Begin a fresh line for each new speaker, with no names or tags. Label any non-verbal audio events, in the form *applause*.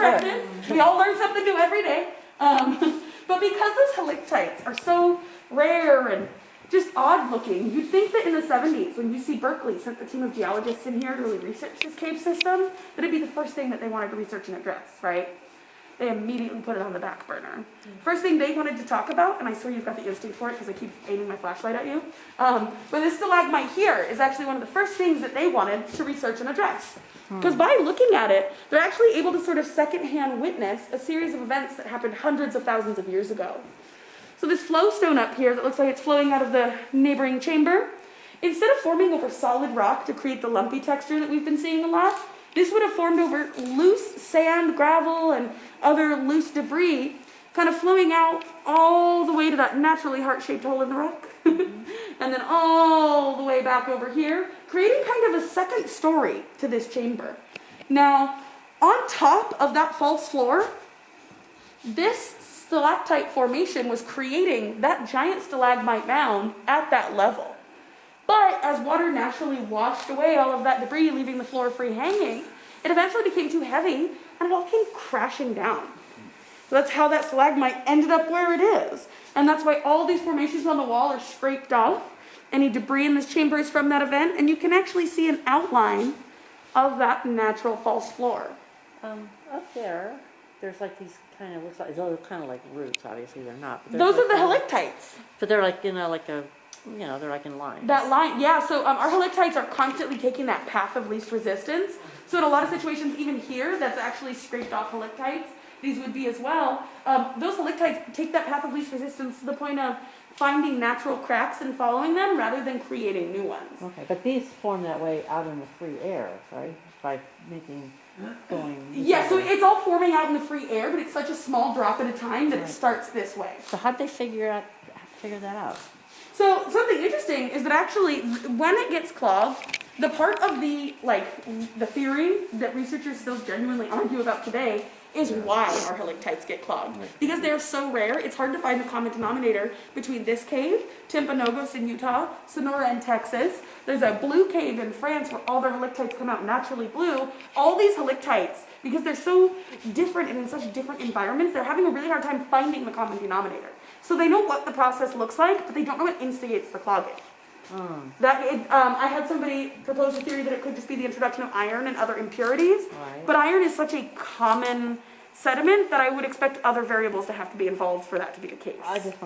corrected. We all learn something new every day. Um, *laughs* but because those helictites are so rare and just odd looking, you'd think that in the 70s, when UC Berkeley sent a team of geologists in here to really research this cave system, that it'd be the first thing that they wanted to research and address, right? They immediately put it on the back burner. First thing they wanted to talk about, and I swear you've got the instinct for it because I keep aiming my flashlight at you, um, but this stalagmite here is actually one of the first things that they wanted to research and address. Because by looking at it, they're actually able to sort of secondhand witness a series of events that happened hundreds of thousands of years ago. So this flowstone up here that looks like it's flowing out of the neighboring chamber, instead of forming over solid rock to create the lumpy texture that we've been seeing a lot, this would have formed over loose sand, gravel, and other loose debris, kind of flowing out all the way to that naturally heart-shaped hole in the rock. *laughs* and then all the way back over here, creating kind of a second story to this chamber. Now, on top of that false floor, this stalactite formation was creating that giant stalagmite mound at that level. But as water naturally washed away all of that debris, leaving the floor free hanging, it eventually became too heavy and it all came crashing down. So that's how that stalagmite ended up where it is. And that's why all these formations on the wall are scraped off. Any debris in this chamber is from that event, and you can actually see an outline of that natural false floor.
Um, up there, there's like these kind of, looks like, those are kind of like roots, obviously they're not. but
Those are the
like-
helictites.
But they're like, you know, like a, you know, they're like in lines.
That line, yeah, so um, our helictites are constantly taking that path of least resistance. So in a lot of situations, even here, that's actually scraped off helictites. These would be as well. Um, those helictites take that path of least resistance to the point of finding natural cracks and following them rather than creating new ones.
Okay, but these form that way out in the free air, right? By making, going.
Yeah, so it's all forming out in the free air, but it's such a small drop at a time that it starts this way.
So how'd they figure out, figure that out?
So something interesting is that actually, when it gets clogged, the part of the like the theory that researchers still genuinely argue about today is why our helictites get clogged. Because they're so rare, it's hard to find the common denominator between this cave, Timpanogos in Utah, Sonora in Texas. There's a blue cave in France where all their helictites come out naturally blue. All these helictites, because they're so different and in such different environments, they're having a really hard time finding the common denominator. So they know what the process looks like, but they don't know what instigates the clogging.
Hmm,
That it, um, I had somebody propose a theory that it could just be the introduction of iron and other impurities,
Right.
but iron is such a common sediment that I would expect other variables to have to be involved for that to be the case.